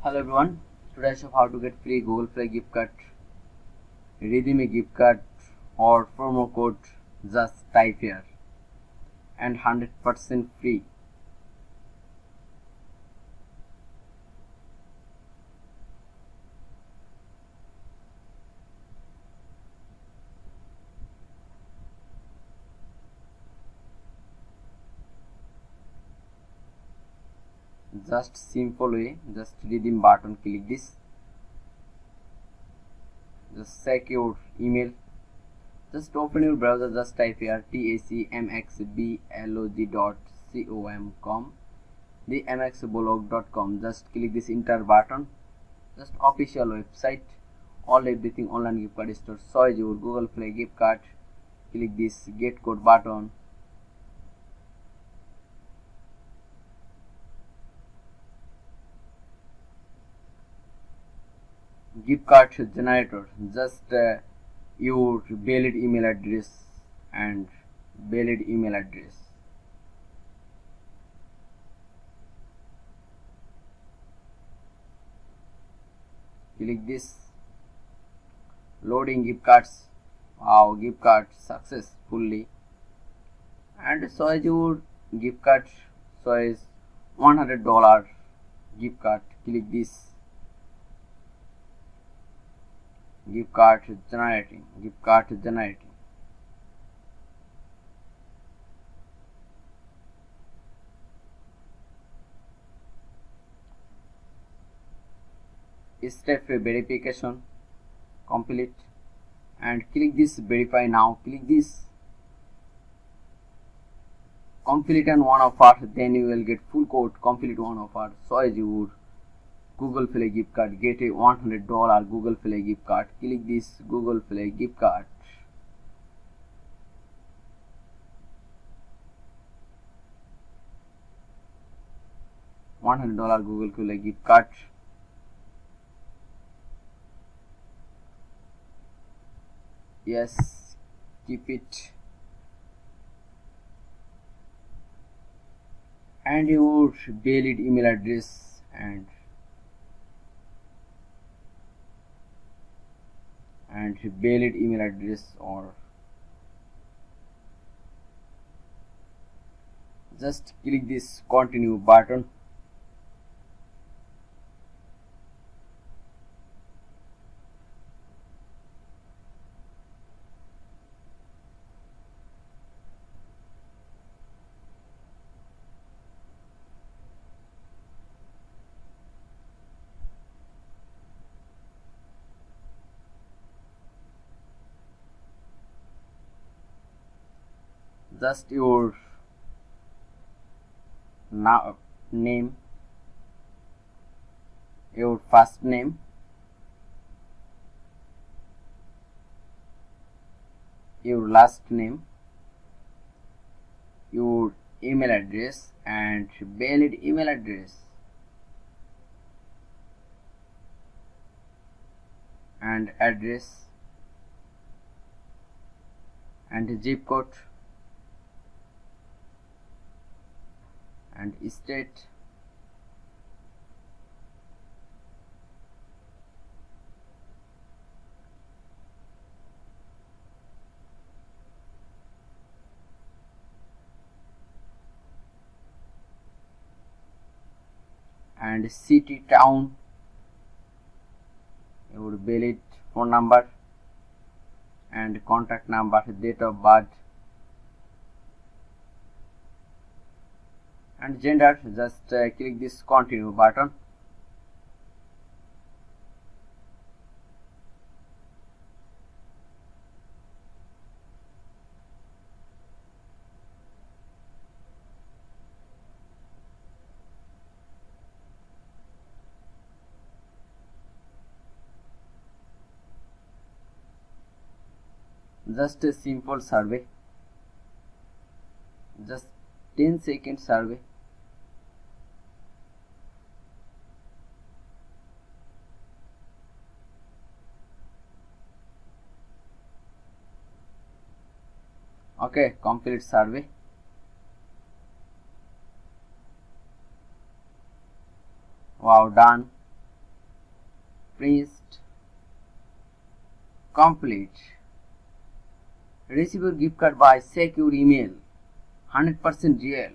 Hello everyone, today I show how to get free Google Play gift card, redeem gift card or promo code just type here and 100% free. Just simple way just redeem button click this. Just check your email. Just open your browser just type here tacmxblog.com com the mxblog.com just click this enter button. Just official website. All everything online gift card store so your google play gift card. Click this get code button gift card generator just uh, your valid email address and valid email address. Click this. Loading gift cards. Wow gift card successfully. And so as your gift card. So is 100 dollar gift card. Click this gift card generating gift card generating. Step verification complete. And click this verify now click this. Complete and one offer then you will get full code complete one of offer so as you would google play gift card get a 100 dollar google play gift card. Click this google play gift card. one hundred dollar google play gift card. Yes keep it. And your valid email address and and valid email address or just click this continue button just your now name your first name. Your last name. Your email address and valid email address. And address. And zip code and state. And city town. Your valid phone number and contact number date of birth and gender just uh, click this continue button. Just a simple survey. Just 10 second survey okay complete survey wow done print complete receive your gift card by secure email 100% real